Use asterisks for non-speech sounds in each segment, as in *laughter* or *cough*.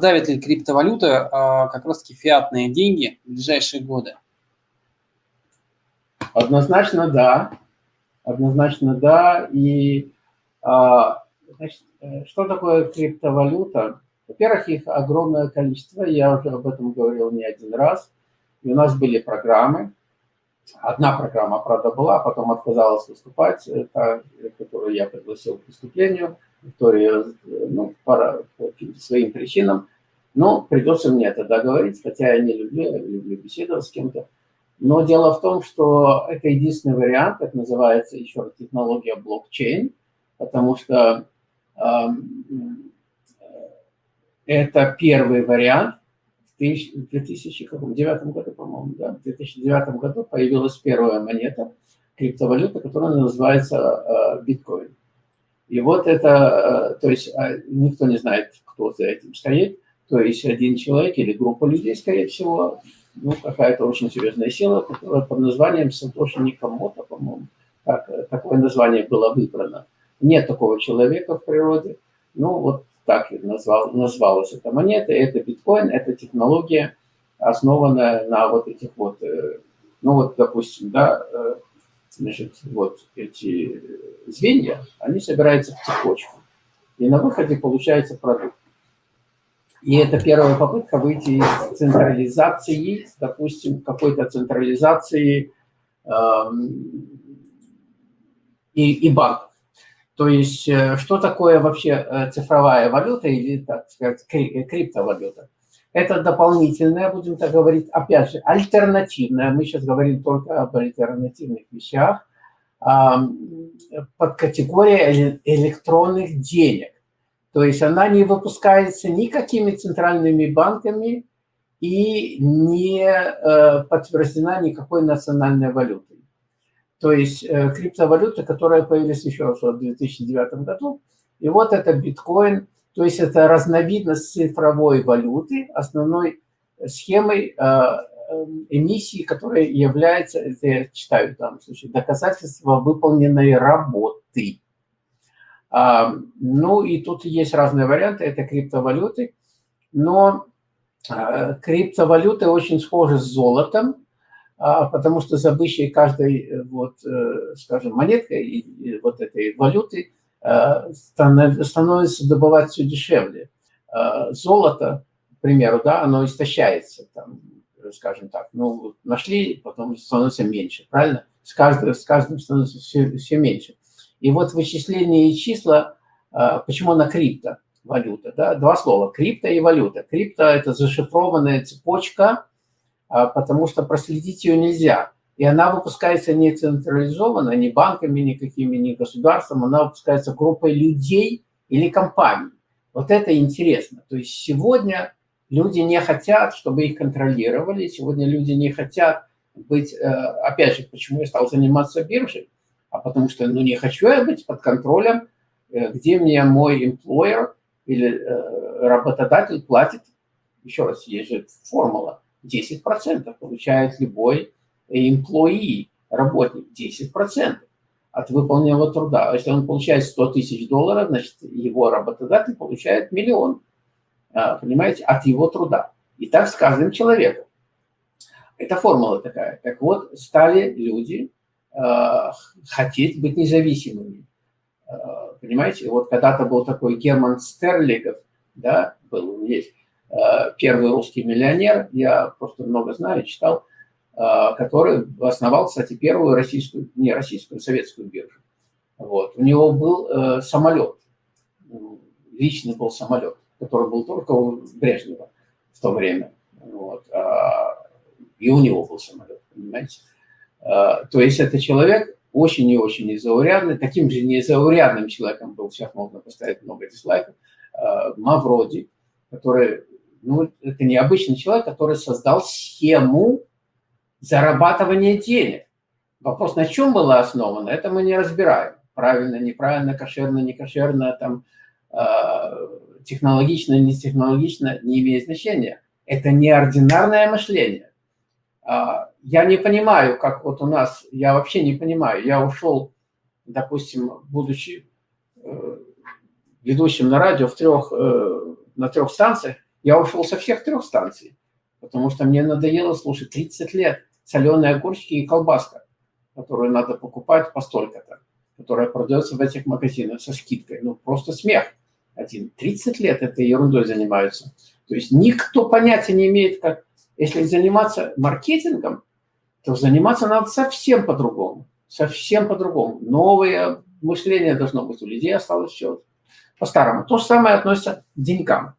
Давит ли криптовалюта а, как раз-таки фиатные деньги в ближайшие годы? Однозначно да. Однозначно да. И а, значит, э, что такое криптовалюта? Во-первых, их огромное количество, я уже об этом говорил не один раз. И у нас были программы. Одна программа, правда, была, потом отказалась выступать, та, которую я пригласил к выступлению. Виктория, ну, по, по своим причинам. Но придется мне это договорить, хотя я не люблю, люблю беседовать с кем-то. Но дело в том, что это единственный вариант, это называется еще технология блокчейн, потому что э, это первый вариант. В 2009 году, по-моему, да, в 2009 году появилась первая монета, криптовалюта, которая называется э, биткоин. И вот это, э, то есть а, никто не знает, кто за этим стоит, то есть один человек или группа людей, скорее всего, ну, какая-то очень серьезная сила, которая под названием Сатоши Никамото, по-моему, так, такое название было выбрано. Нет такого человека в природе. Ну, вот так назвал, назвалась эта монета. Это биткоин, это технология, основанная на вот этих вот, э, ну вот, допустим, да, э, значит, вот эти звенья, они собираются в цепочку. И на выходе получается продукт. И это первая попытка выйти из централизации, допустим, какой-то централизации э, и, и банков. То есть, э, что такое вообще э, цифровая валюта или, так сказать, криптовалюта? Это дополнительная, будем так говорить, опять же, альтернативная. Мы сейчас говорим только об альтернативных вещах. Под категорией электронных денег. То есть она не выпускается никакими центральными банками и не э, подтверждена никакой национальной валютой. То есть э, криптовалюта, которая появилась еще раз в 2009 году, и вот это биткоин, то есть это разновидность цифровой валюты, основной схемой э, эмиссии, которая является, это я читаю в случае, доказательство выполненной работы. Ну и тут есть разные варианты, это криптовалюты, но а, криптовалюты очень схожи с золотом, а, потому что за обычной каждой, э, вот, э, скажем, монеткой вот этой валюты а, становится добывать все дешевле. Золото, к примеру, да, оно истощается, там, скажем так, ну, нашли, потом становится меньше, правильно? С каждым, с каждым становится все, все меньше. И вот вычисление и числа, а, почему она криптовалюта? Да? Два слова, крипто и валюта. Крипто – это зашифрованная цепочка, потому что проследить ее нельзя. И она выпускается не централизованно, ни банками, никакими, ни государством, она выпускается группой людей или компаний. Вот это интересно. То есть сегодня люди не хотят, чтобы их контролировали, сегодня люди не хотят быть, э, опять же, почему я стал заниматься биржей, а потому что ну, не хочу я быть под контролем, э, где мне мой employer или э, работодатель платит, еще раз, есть же формула, 10% получает любой employee, работник, 10% от выполненного труда. А если он получает 100 тысяч долларов, значит, его работодатель получает миллион, а, понимаете, от его труда. И так с каждым человеком. Это формула такая. Так вот, стали люди Э, хотеть быть независимыми. Э, понимаете, вот когда-то был такой Герман Стерлигов, да, был, есть, э, первый русский миллионер, я просто много знаю, читал, который основал, кстати, первую российскую, не российскую, советскую биржу. Вот. У него был самолет, личный был самолет, который был только у Брежнева в то время. Вот. И у него был самолет, понимаете. А, то есть это человек очень и очень незаурядный, таким же незаурядным человеком был, сейчас можно поставить много дизлайков, а, Мавроди, который, ну, это необычный человек, который создал схему зарабатывания денег. Вопрос, на чем было основано, это мы не разбираем. Правильно, неправильно, кошерно, не кошерно, там, а, технологично, не технологично, не имеет значения. Это неординарное мышление. Я не понимаю, как вот у нас, я вообще не понимаю. Я ушел, допустим, будучи э, ведущим на радио в трех, э, на трех станциях, Я ушел со всех трех станций, потому что мне надоело слушать 30 лет соленые огурчики и колбаска, которую надо покупать по столько-то, которая продается в этих магазинах со скидкой. Ну, просто смех. Один 30 лет этой ерундой занимаются. То есть никто понятия не имеет, как... Если заниматься маркетингом, то заниматься надо совсем по-другому. Совсем по-другому. Новое мышление должно быть у людей, осталось все по-старому. То же самое относится к деньгам.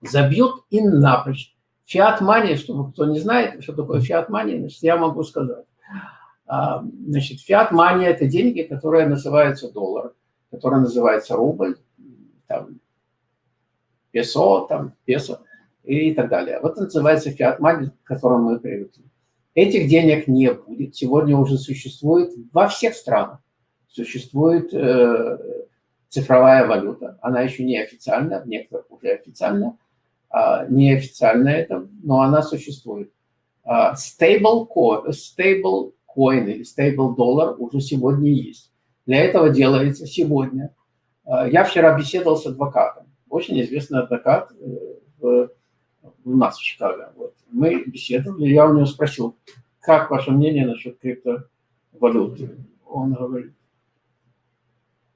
Забьют и напрочь. Фиат мания, чтобы кто не знает, что такое фиат мания, значит, я могу сказать. А, значит, фиат мания – это деньги, которые называются доллар, которые называются рубль, там, песо, там, песо и так далее. Вот это называется фиат мания, к которому мы привыкли. Этих денег не будет. Сегодня уже существует во всех странах. Существует э, цифровая валюта. Она еще не официальная, в некоторых уже официальная. А, неофициально это, но она существует. А, stable coin, stable coin или stable доллар уже сегодня есть. Для этого делается сегодня. А, я вчера беседовал с адвокатом, очень известный адвокат э, в, у нас в Чикаго. Вот. Мы беседовали, я у него спросил, как ваше мнение насчет криптовалюты? Он говорит,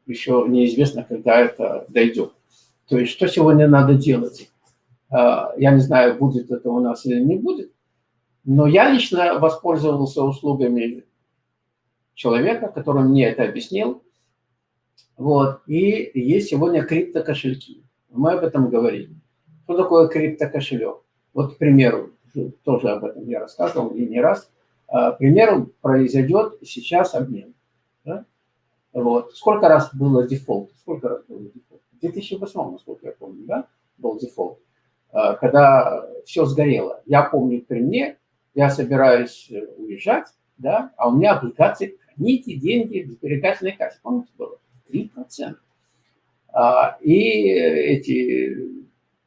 еще неизвестно, когда это дойдет. То есть, что сегодня надо делать? А, я не знаю, будет это у нас или не будет, но я лично воспользовался услугами человека, который мне это объяснил. Вот. И есть сегодня криптокошельки. Мы об этом говорили. Что такое криптокошелек? Вот, к примеру, тоже об этом я рассказывал и не раз. К примеру, произойдет сейчас обмен. Да? Вот. Сколько раз было дефолт? Сколько раз было дефолт? В 2008, насколько я помню, да, был дефолт. Э, когда все сгорело. Я помню при мне, я собираюсь э, уезжать, да, а у меня облигации храните деньги в сберегательной. Помните, было 3%. А, и эти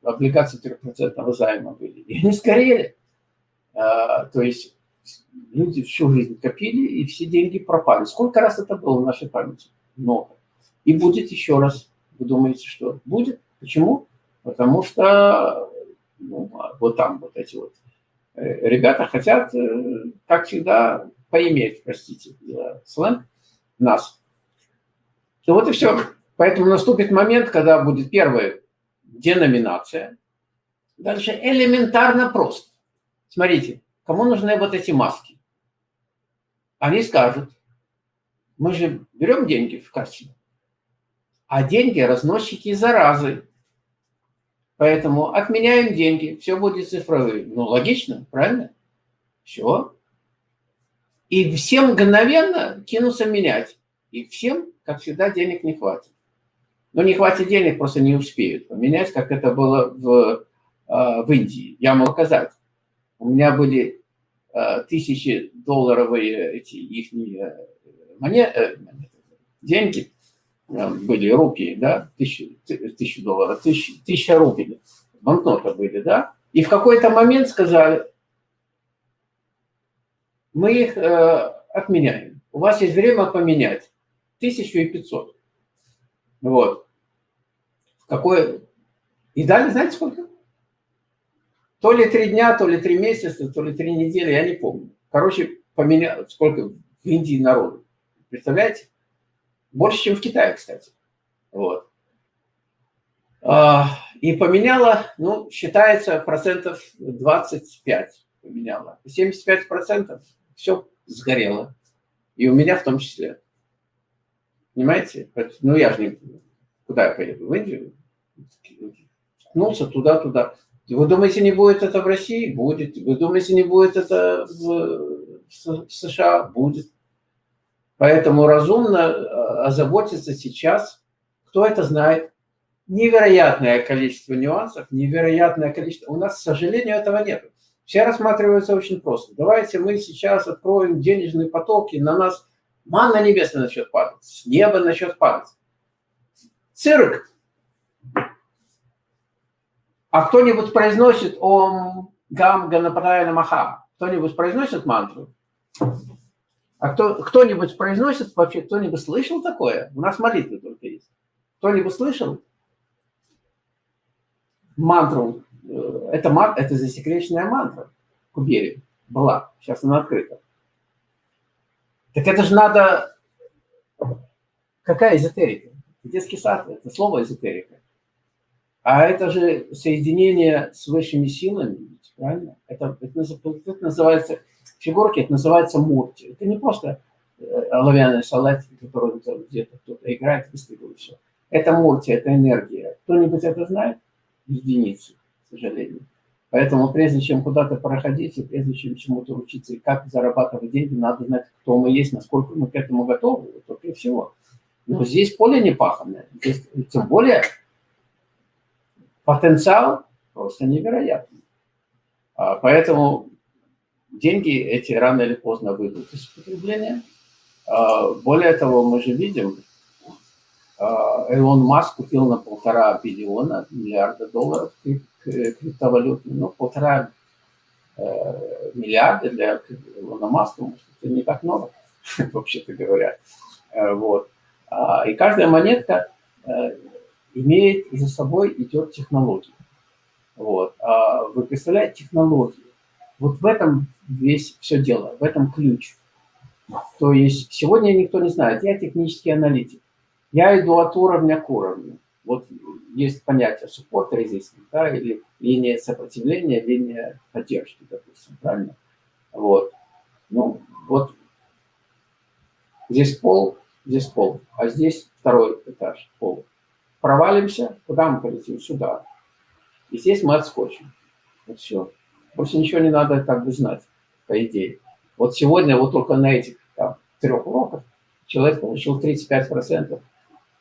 облигации 3% займа были. И они сгорели. А, то есть люди всю жизнь копили, и все деньги пропали. Сколько раз это было в нашей памяти? Много. И будет еще раз. Вы думаете, что будет? Почему? Потому что ну, а вот там вот эти вот э, ребята хотят, э, как всегда, поиметь, простите сленг, нас. Ну вот и все. Поэтому наступит момент, когда будет первая деноминация. Дальше элементарно просто. Смотрите, кому нужны вот эти маски? Они скажут, мы же берем деньги в кассе, а деньги разносчики заразы. Поэтому отменяем деньги, все будет цифровым. Ну, логично, правильно? Все. И всем мгновенно кинутся менять. И всем, как всегда, денег не хватит. Но не хватит денег, просто не успеют поменять, как это было в, а, в Индии. Я могу сказать. У меня были а, тысячи долларовые эти их монеты, деньги, были рупии, да, тысячу, тысячу долларов, тысяча, тысяча рупий, банкноты были, да, и в какой-то момент сказали, мы их э, отменяем. У вас есть время поменять. Тысячу и пятьсот. Вот. Какое... И дали, знаете, сколько? То ли три дня, то ли три месяца, то ли три недели, я не помню. Короче, поменял, сколько в Индии народу. Представляете? Больше, чем в Китае, кстати. Вот. А, и поменяла, ну, считается, процентов 25 поменяла. 75 процентов все сгорело. И у меня в том числе. Понимаете? Ну, я же не... Куда я поеду? В Индию? Ткнулся туда-туда. Вы думаете, не будет это в России? Будет. Вы думаете, не будет это в, в США? Будет. Поэтому разумно э, озаботиться сейчас, кто это знает, невероятное количество нюансов, невероятное количество. У нас, к сожалению, этого нет. Все рассматриваются очень просто. Давайте мы сейчас откроем денежные потоки, на нас манна небесная начнет падать, с неба начнет падать. Цирк. А кто-нибудь произносит Ом Гам Ганапатая Маха? Кто-нибудь произносит мантру? А кто, кто-нибудь произносит вообще, кто-нибудь слышал такое? У нас молитвы только есть. Кто-нибудь слышал? Мантру э, это, это засекреченная мантра Кубери была, сейчас она открыта. Так это же надо... Какая эзотерика? Детский сад – это слово эзотерика. А это же соединение с высшими силами, правильно? Это, это, это называется, фигурки, это называется мурти. Это не просто э, оловянный салат, который где-то кто-то играет, выстрелил и все. Это мурти, это энергия. Кто-нибудь это знает? Единицы, к сожалению. Поэтому прежде чем куда-то проходить, и прежде чем чему-то учиться, и как зарабатывать деньги, надо знать, кто мы есть, насколько мы к этому готовы, только и всего. Но здесь поле не паханное. Здесь, тем более потенциал просто невероятный. А, поэтому деньги эти рано или поздно выйдут из потребления. А, более того, мы же видим, Элон Маск купил на полтора биллиона, миллиарда долларов криптовалютные, ну, полтора э, миллиарда для Илона Маска, может, это не так много, *laughs* вообще-то говоря. Э, вот. А, и каждая монетка э, имеет за собой идет технология. Вот. А вы представляете технологию? Вот в этом весь все дело, в этом ключ. То есть сегодня никто не знает, я технический аналитик. Я иду от уровня к уровню. Вот есть понятие support resistance, да, или линия сопротивления, линия поддержки, допустим, правильно? Вот. Ну, вот здесь пол, здесь пол, а здесь второй этаж пола. Провалимся, куда мы полетим? Сюда. И здесь мы отскочим. Вот все. Больше ничего не надо как бы знать, по идее. Вот сегодня, вот только на этих там, трех уроках человек получил 35%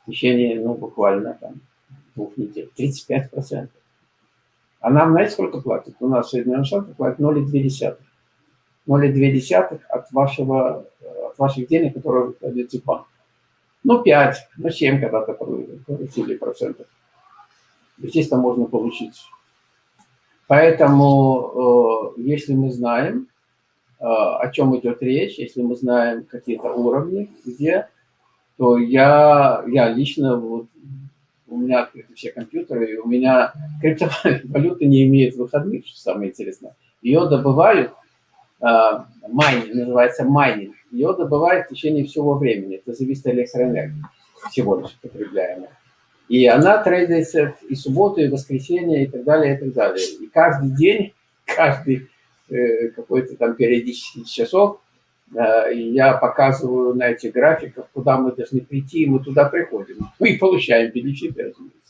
в течение, ну, буквально там двух недель. 35%. А нам, знаете, сколько платят? У нас Соединенные Штаты платят 0,2. 0,2 от, вашего, от ваших денег, которые вы кладете в банк. Ну, 5, ну, 7 когда-то получили процентов. Естественно, можно получить. Поэтому, э, если мы знаем, э, о чем идет речь, если мы знаем какие-то уровни, где, то я, я лично вот у меня открыты все компьютеры, и у меня *laughs* криптовалюта *laughs* не имеет выходных, что самое интересное. Ее добывают, а, майнинг, называется майнинг, ее добывают в течение всего времени, это зависит от электроэнергии, всего лишь потребляемой. И она трейдится и субботу, и воскресенье, и так далее, и так далее. И каждый день, *laughs* каждый э, какой-то там периодический часов Э, я показываю на этих графиках, куда мы должны прийти, и мы туда приходим. Мы получаем бенефиты, разумеется.